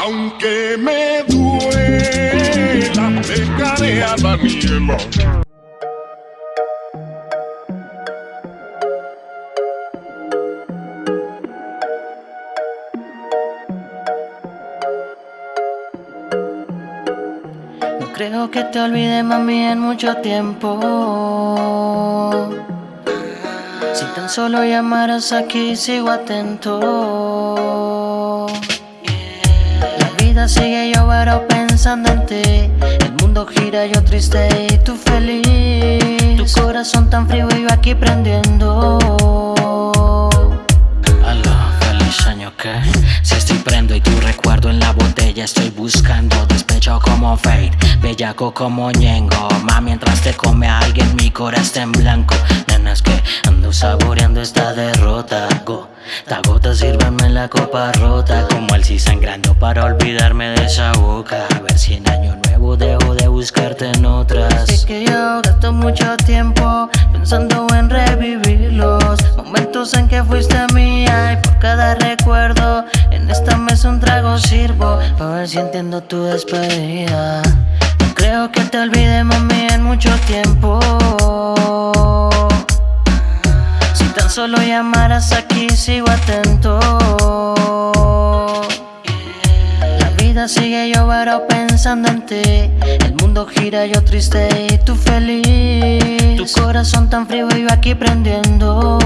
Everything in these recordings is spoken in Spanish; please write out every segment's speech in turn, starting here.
Aunque me duela, dejaré a Daniela. No creo que te olvide mami en mucho tiempo Si tan solo llamaras aquí sigo atento vida sigue yo pero pensando en ti. El mundo gira yo triste y tú feliz. Tu corazón tan frío y yo aquí prendiendo. Aló, feliz año que Si estoy prendo y tu recuerdo en la botella Estoy buscando. Despecho como Fate Bellaco como Ñengo. Ma mientras te come a alguien mi corazón está en blanco Que ando saboreando esta derrota. Gota gota sírveme la copa rota. Como el si sangrando para olvidarme de esa boca. A ver si en año nuevo dejo de buscarte en otras. Es que yo gasto mucho tiempo pensando en revivir los momentos en que fuiste mía Y por cada recuerdo en esta mesa un trago sirvo. Para ver si entiendo tu despedida. No creo que te olvide mami en mucho tiempo solo llamaras aquí sigo atento. La vida sigue yo pero pensando en ti. El mundo gira yo triste y tú feliz. Tu corazón tan frío y yo aquí prendiendo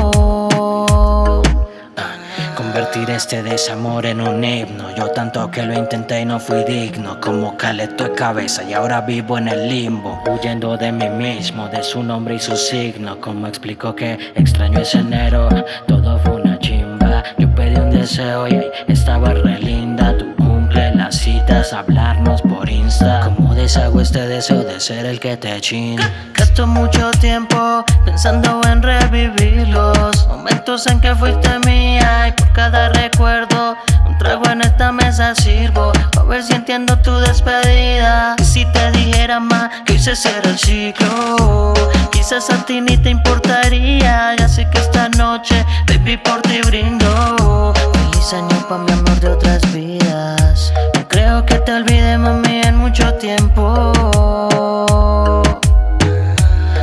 Convertir este desamor en un himno. Yo tanto que lo intenté y no fui digno Como caleto de cabeza y ahora vivo en el limbo Huyendo de mí mismo, de su nombre y su signo. Como explico que extraño ese enero Todo fue una chimba. Yo pedí un deseo y estaba re linda. Tu cumple las citas, hablarnos por Insta. Como deshago este deseo de ser el que te chin Gasto mucho tiempo pensando en revivir los momentos en que fuiste mía Y por cada recuerdo un trago en esta mesa sirvo. A ver si entiendo tu despedida. Si te dijera más que hice ser el ciclo Quizás a ti ni te importaría Ya sé que esta noche baby por ti brindo. Feliz año pa' mi amor de otras vidas. No creo que te olvide mami en mucho tiempo.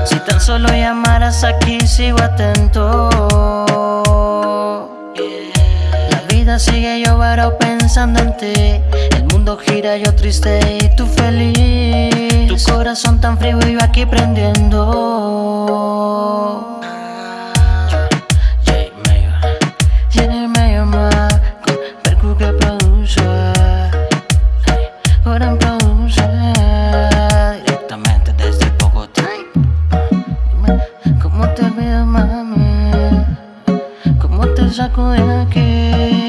Si tan solo llamaras aquí sigo atento sigue yo pensando en ti. El mundo gira yo triste y tú feliz. Tu corazón tan frío y yo aquí prendiendo. J Mayor Tiene medio más con Percu que produce. Gran produce. Directamente desde Bogotá. Dime, ¿Cómo te olvido, mami? ¿Cómo te saco de aquí?